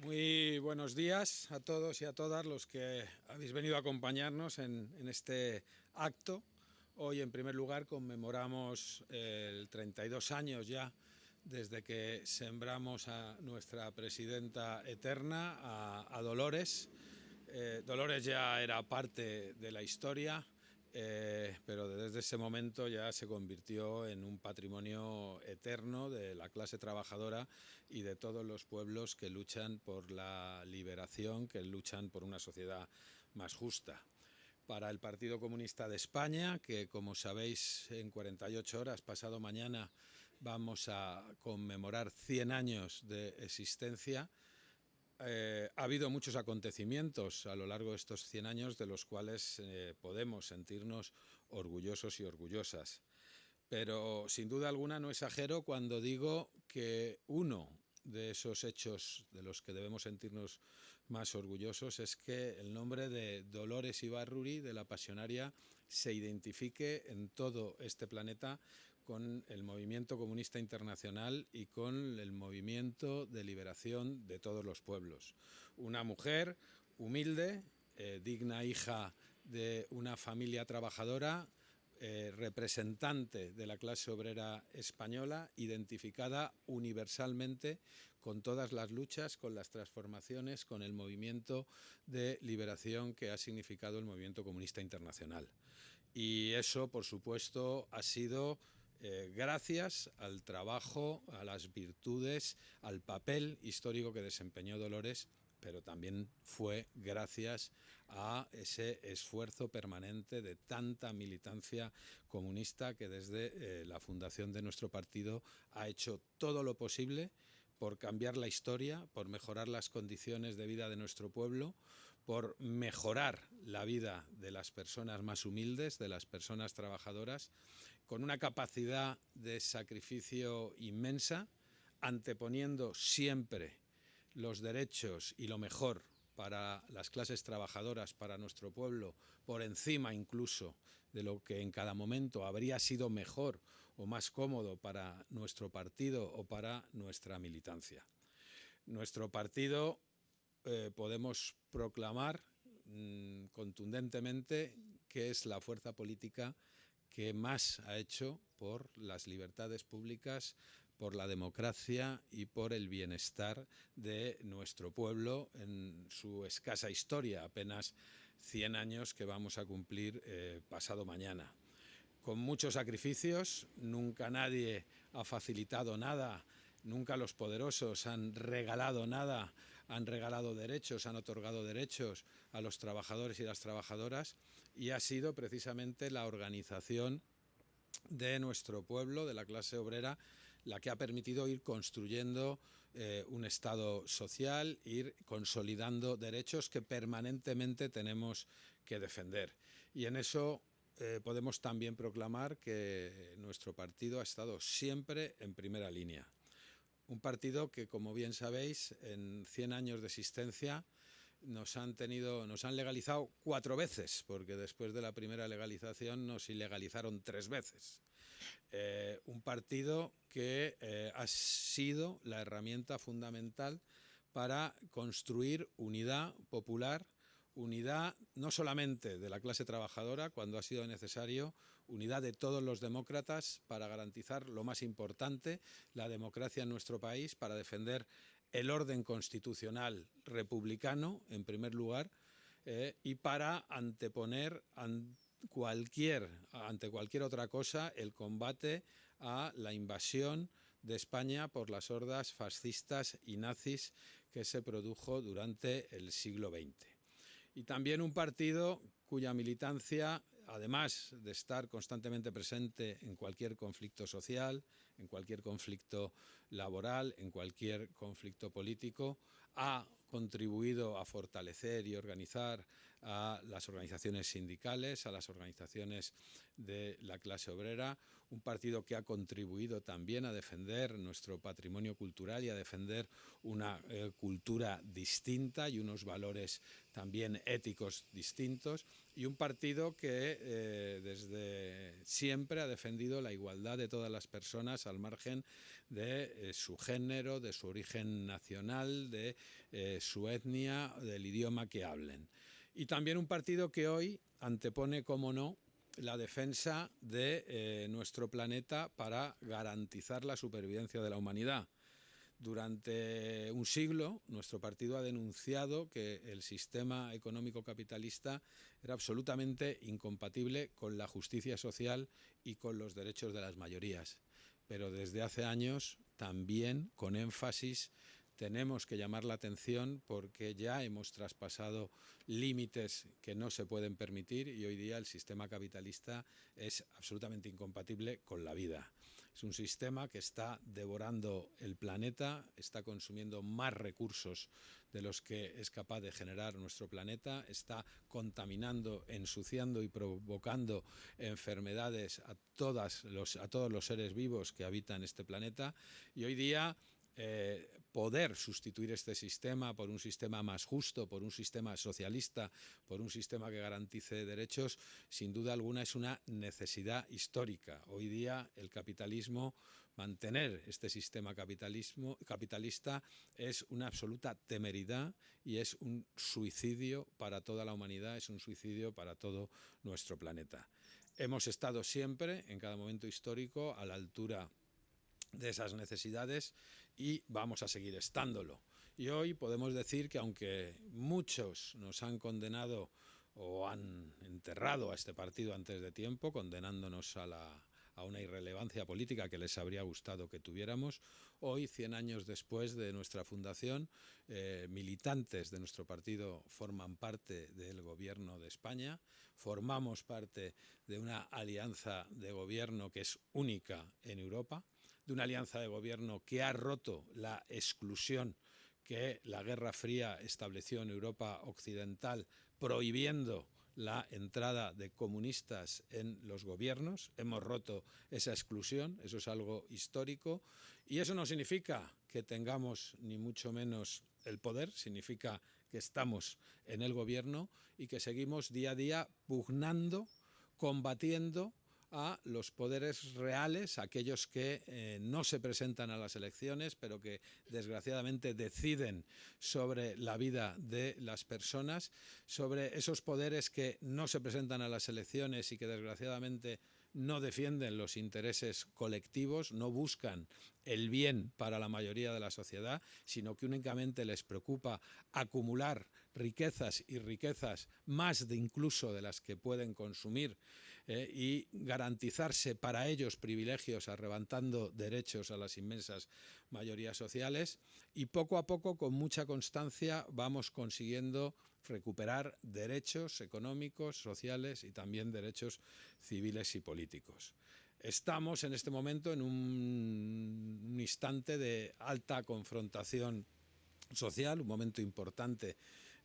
Muy buenos días a todos y a todas los que habéis venido a acompañarnos en, este acto. Hoy, en primer lugar, conmemoramos el 32 años ya desde que sembramos a nuestra presidenta eterna, a, Dolores. Eh, Dolores ya era parte de la historia, eh, pero desde ese momento ya se convirtió en un patrimonio eterno de la clase trabajadora y de todos los pueblos que luchan por la liberación, que luchan por una sociedad más justa. Para el Partido Comunista de España, que como sabéis en 48 horas, pasado mañana, vamos a conmemorar 100 años de existencia, eh, ha habido muchos acontecimientos a lo largo de estos 100 años de los cuales eh, podemos sentirnos orgullosos y orgullosas. Pero sin duda alguna no exagero cuando digo que uno de esos hechos de los que debemos sentirnos más orgullosos es que el nombre de Dolores Ibarruri, de la pasionaria, se identifique en todo este planeta con el movimiento comunista internacional y con el movimiento de liberación de todos los pueblos. Una mujer humilde, eh, digna hija de una familia trabajadora, eh, representante de la clase obrera española, identificada universalmente con todas las luchas, con las transformaciones, con el movimiento de liberación que ha significado el movimiento comunista internacional. Y eso, por supuesto, ha sido eh, gracias al trabajo, a las virtudes, al papel histórico que desempeñó Dolores pero también fue gracias a ese esfuerzo permanente de tanta militancia comunista que desde eh, la fundación de nuestro partido ha hecho todo lo posible por cambiar la historia, por mejorar las condiciones de vida de nuestro pueblo, por mejorar la vida de las personas más humildes, de las personas trabajadoras, con una capacidad de sacrificio inmensa, anteponiendo siempre los derechos y lo mejor para las clases trabajadoras, para nuestro pueblo, por encima incluso de lo que en cada momento habría sido mejor o más cómodo para nuestro partido o para nuestra militancia. Nuestro partido eh, podemos proclamar mm, contundentemente que es la fuerza política que más ha hecho por las libertades públicas, por la democracia y por el bienestar de nuestro pueblo en su escasa historia, apenas 100 años que vamos a cumplir eh, pasado mañana. Con muchos sacrificios, nunca nadie ha facilitado nada, nunca los poderosos han regalado nada, han regalado derechos, han otorgado derechos a los trabajadores y las trabajadoras y ha sido precisamente la organización de nuestro pueblo, de la clase obrera, la que ha permitido ir construyendo eh, un Estado social, ir consolidando derechos que permanentemente tenemos que defender. Y en eso eh, podemos también proclamar que nuestro partido ha estado siempre en primera línea. Un partido que, como bien sabéis, en 100 años de existencia nos han tenido, nos han legalizado cuatro veces, porque después de la primera legalización nos ilegalizaron tres veces. Eh, un partido que eh, ha sido la herramienta fundamental para construir unidad popular, unidad no solamente de la clase trabajadora cuando ha sido necesario, unidad de todos los demócratas para garantizar lo más importante, la democracia en nuestro país, para defender el orden constitucional republicano, en primer lugar, eh, y para anteponer cualquier, ante cualquier otra cosa el combate a la invasión de España por las hordas fascistas y nazis que se produjo durante el siglo XX. Y también un partido cuya militancia además de estar constantemente presente en cualquier conflicto social, en cualquier conflicto laboral, en cualquier conflicto político, ha contribuido a fortalecer y organizar a las organizaciones sindicales, a las organizaciones de la clase obrera, un partido que ha contribuido también a defender nuestro patrimonio cultural y a defender una eh, cultura distinta y unos valores también éticos distintos, y un partido que eh, desde siempre ha defendido la igualdad de todas las personas al margen de eh, su género, de su origen nacional, de eh, su etnia, del idioma que hablen. Y también un partido que hoy antepone, como no, la defensa de nuestro planeta para garantizar la supervivencia de la humanidad. Durante un siglo, nuestro partido ha denunciado que el sistema económico capitalista era absolutamente incompatible con la justicia social y con los derechos de las mayorías. Pero desde hace años, también con énfasis, tenemos que llamar la atención porque ya hemos traspasado límites que no se pueden permitir y hoy día el sistema capitalista es absolutamente incompatible con la vida. Es un sistema que está devorando el planeta, está consumiendo más recursos de los que es capaz de generar nuestro planeta, está contaminando, ensuciando y provocando enfermedades a, todas los, a todos los seres vivos que habitan este planeta. Y hoy día eh, poder sustituir este sistema por un sistema más justo, por un sistema socialista, por un sistema que garantice derechos, sin duda alguna es una necesidad histórica. Hoy día el capitalismo, mantener este sistema capitalismo, capitalista es una absoluta temeridad y es un suicidio para toda la humanidad, es un suicidio para todo nuestro planeta. Hemos estado siempre, en cada momento histórico, a la altura de esas necesidades y vamos a seguir estándolo. Y hoy podemos decir que aunque muchos nos han condenado o han enterrado a este partido antes de tiempo, condenándonos a, la, a una irrelevancia política que les habría gustado que tuviéramos, hoy, 100 años después de nuestra fundación, eh, militantes de nuestro partido forman parte del gobierno de España, formamos parte de una alianza de gobierno que es única en Europa, de una alianza de gobierno que ha roto la exclusión que la Guerra Fría estableció en Europa Occidental, prohibiendo la entrada de comunistas en los gobiernos. Hemos roto esa exclusión, eso es algo histórico. Y eso no significa que tengamos ni mucho menos el poder, significa que estamos en el gobierno y que seguimos día a día pugnando, combatiendo a los poderes reales, aquellos que eh, no se presentan a las elecciones, pero que desgraciadamente deciden sobre la vida de las personas, sobre esos poderes que no se presentan a las elecciones y que desgraciadamente no defienden los intereses colectivos, no buscan el bien para la mayoría de la sociedad, sino que únicamente les preocupa acumular riquezas y riquezas más de incluso de las que pueden consumir eh, y garantizarse para ellos privilegios arrebatando derechos a las inmensas mayorías sociales y poco a poco con mucha constancia vamos consiguiendo recuperar derechos económicos, sociales y también derechos civiles y políticos. Estamos en este momento en un, un instante de alta confrontación social, un momento importante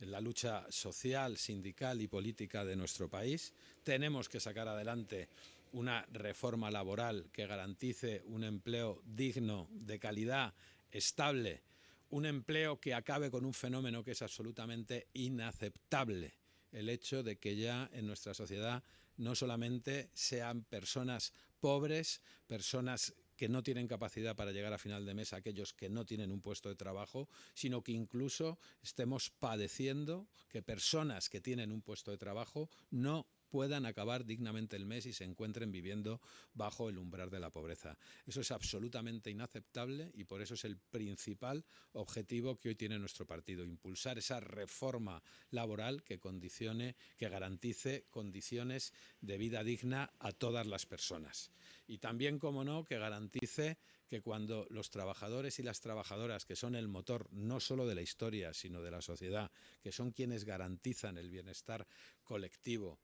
en la lucha social, sindical y política de nuestro país. Tenemos que sacar adelante una reforma laboral que garantice un empleo digno, de calidad, estable, un empleo que acabe con un fenómeno que es absolutamente inaceptable, el hecho de que ya en nuestra sociedad no solamente sean personas pobres, personas que no tienen capacidad para llegar a final de mes, aquellos que no tienen un puesto de trabajo, sino que incluso estemos padeciendo que personas que tienen un puesto de trabajo no puedan acabar dignamente el mes y se encuentren viviendo bajo el umbral de la pobreza. Eso es absolutamente inaceptable y por eso es el principal objetivo que hoy tiene nuestro partido, impulsar esa reforma laboral que condicione, que garantice condiciones de vida digna a todas las personas. Y también, como no, que garantice que cuando los trabajadores y las trabajadoras, que son el motor no solo de la historia, sino de la sociedad, que son quienes garantizan el bienestar colectivo,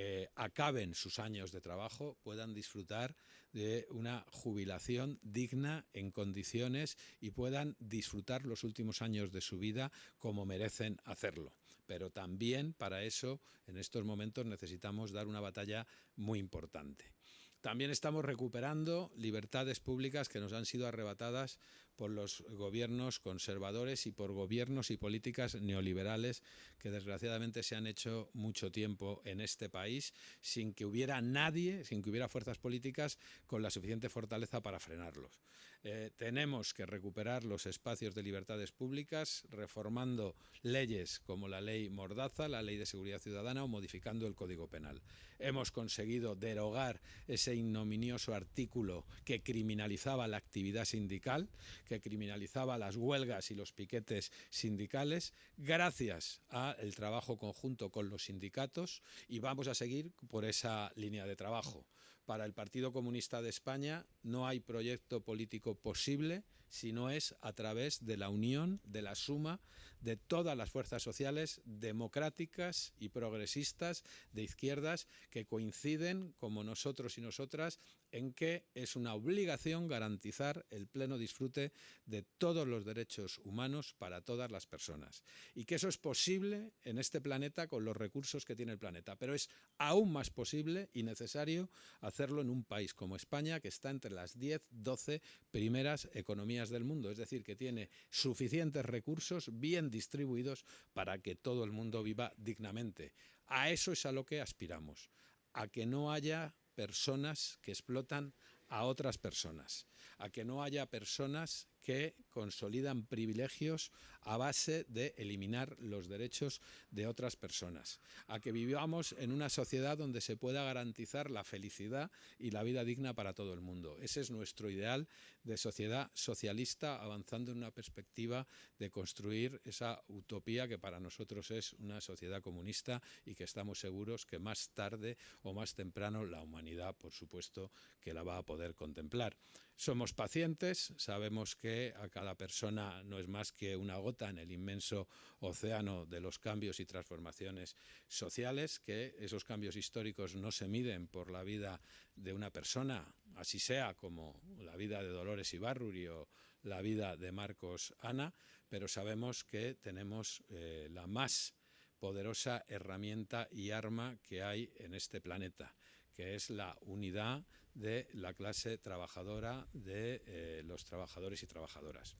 eh, acaben sus años de trabajo, puedan disfrutar de una jubilación digna en condiciones y puedan disfrutar los últimos años de su vida como merecen hacerlo. Pero también para eso en estos momentos necesitamos dar una batalla muy importante. También estamos recuperando libertades públicas que nos han sido arrebatadas por los gobiernos conservadores y por gobiernos y políticas neoliberales que desgraciadamente se han hecho mucho tiempo en este país sin que hubiera nadie, sin que hubiera fuerzas políticas con la suficiente fortaleza para frenarlos. Eh, tenemos que recuperar los espacios de libertades públicas reformando leyes como la ley Mordaza, la ley de seguridad ciudadana o modificando el Código Penal. Hemos conseguido derogar ese ignominioso artículo que criminalizaba la actividad sindical, que criminalizaba las huelgas y los piquetes sindicales, gracias al trabajo conjunto con los sindicatos y vamos a seguir por esa línea de trabajo. Para el Partido Comunista de España no hay proyecto político posible si no es a través de la unión, de la suma de todas las fuerzas sociales democráticas y progresistas de izquierdas que coinciden, como nosotros y nosotras, en que es una obligación garantizar el pleno disfrute de todos los derechos humanos para todas las personas. Y que eso es posible en este planeta con los recursos que tiene el planeta. Pero es aún más posible y necesario hacerlo en un país como España, que está entre las 10, 12 primeras economías del mundo. Es decir, que tiene suficientes recursos bien distribuidos para que todo el mundo viva dignamente. A eso es a lo que aspiramos, a que no haya personas que explotan a otras personas, a que no haya personas que consolidan privilegios a base de eliminar los derechos de otras personas, a que vivamos en una sociedad donde se pueda garantizar la felicidad y la vida digna para todo el mundo. Ese es nuestro ideal de sociedad socialista avanzando en una perspectiva de construir esa utopía que para nosotros es una sociedad comunista y que estamos seguros que más tarde o más temprano la humanidad, por supuesto, que la va a poder contemplar. Somos pacientes, sabemos que a cada persona no es más que una gota en el inmenso océano de los cambios y transformaciones sociales, que esos cambios históricos no se miden por la vida de una persona, así sea como la vida de Dolores Ibarruri o la vida de Marcos Ana, pero sabemos que tenemos eh, la más poderosa herramienta y arma que hay en este planeta, que es la unidad de la clase trabajadora, de eh, los trabajadores y trabajadoras.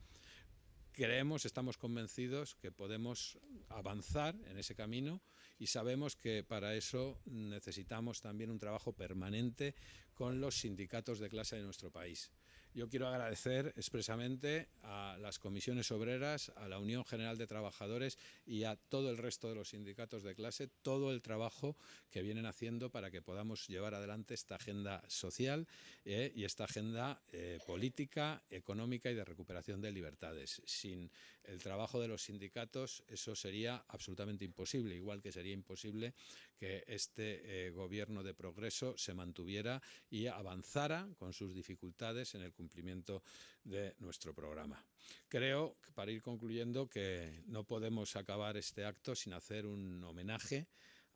Creemos, estamos convencidos que podemos avanzar en ese camino y sabemos que para eso necesitamos también un trabajo permanente con los sindicatos de clase de nuestro país. Yo quiero agradecer expresamente a las comisiones obreras, a la Unión General de Trabajadores y a todo el resto de los sindicatos de clase todo el trabajo que vienen haciendo para que podamos llevar adelante esta agenda social eh, y esta agenda eh, política, económica y de recuperación de libertades. Sin el trabajo de los sindicatos eso sería absolutamente imposible, igual que sería imposible que este eh, gobierno de progreso se mantuviera y avanzara con sus dificultades en el cumplimiento de nuestro programa. Creo, para ir concluyendo, que no podemos acabar este acto sin hacer un homenaje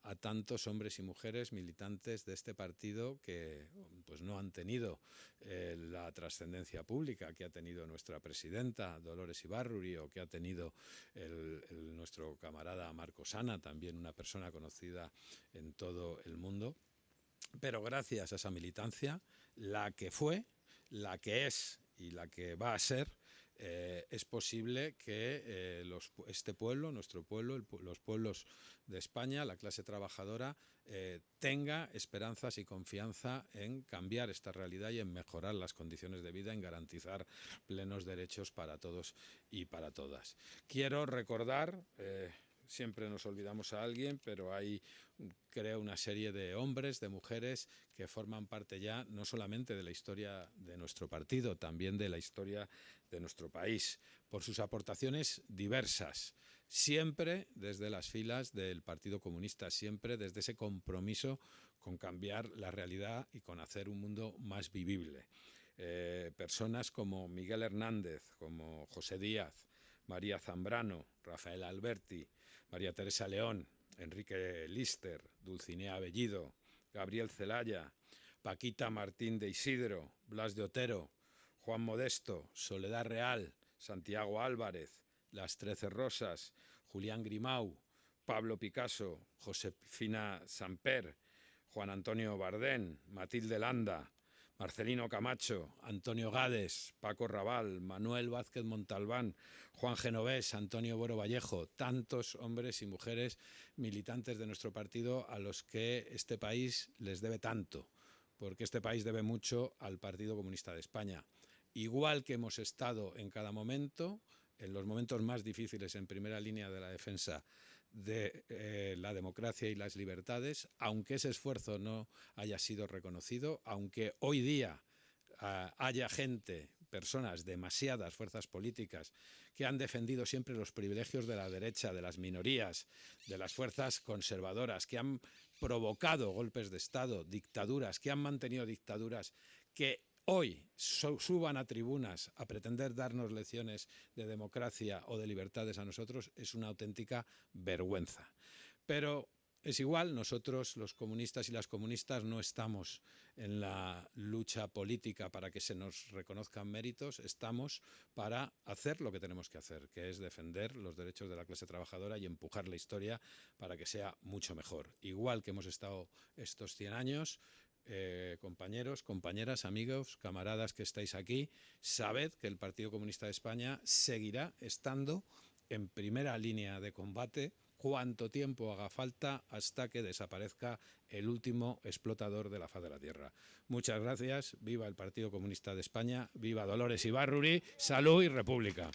a tantos hombres y mujeres militantes de este partido que pues, no han tenido eh, la trascendencia pública que ha tenido nuestra presidenta Dolores Ibarruri o que ha tenido nuestro camarada Marco Sana, también una persona conocida en todo el mundo. Pero gracias a esa militancia, la que fue, la que es y la que va a ser, eh, es posible que eh, este pueblo, nuestro pueblo, los pueblos de España, la clase trabajadora, eh, tenga esperanzas y confianza en cambiar esta realidad y en mejorar las condiciones de vida, en garantizar plenos derechos para todos y para todas. Quiero recordar siempre nos olvidamos a alguien, pero hay, creo, una serie de hombres, de mujeres que forman parte ya no solamente de la historia de nuestro partido, también de la historia de nuestro país, por sus aportaciones diversas, siempre desde las filas del Partido Comunista, siempre desde ese compromiso con cambiar la realidad y con hacer un mundo más vivible. Eh, personas como Miguel Hernández, como José Díaz, María Zambrano, Rafael Alberti, María Teresa León, Enrique Lister, Dulcinea Bellido, Gabriel Celaya, Paquita Martín de Isidro, Blas de Otero, Juan Modesto, Soledad Real, Santiago Álvarez, Las Trece Rosas, Julián Grimau, Pablo Picasso, Josefina Samper, Juan Antonio Bardén, Matilde Landa, Marcelino Camacho, Antonio Gades, Paco Raval, Manuel Vázquez Montalbán, Juan Genovés, Antonio Boro Vallejo, tantos hombres y mujeres militantes de nuestro partido a los que este país les debe tanto, porque este país debe mucho al Partido Comunista de España. Igual que hemos estado en cada momento, en los momentos más difíciles en primera línea de la defensa de eh, la democracia y las libertades, aunque ese esfuerzo no haya sido reconocido, aunque hoy día ah, haya gente, personas, demasiadas fuerzas políticas que han defendido siempre los privilegios de la derecha, de las minorías, de las fuerzas conservadoras, que han provocado golpes de Estado, dictaduras, que han mantenido dictaduras, que hoy suban a tribunas a pretender darnos lecciones de democracia o de libertades a nosotros es una auténtica vergüenza. Pero es igual, nosotros los comunistas y las comunistas no estamos en la lucha política para que se nos reconozcan méritos, estamos para hacer lo que tenemos que hacer, que es defender los derechos de la clase trabajadora y empujar la historia para que sea mucho mejor. Igual que hemos estado estos 100 años, eh, compañeros, compañeras, amigos, camaradas que estáis aquí, sabed que el Partido Comunista de España seguirá estando en primera línea de combate cuanto tiempo haga falta hasta que desaparezca el último explotador de la faz de la Tierra. Muchas gracias, viva el Partido Comunista de España, viva Dolores Ibarruri, salud y república.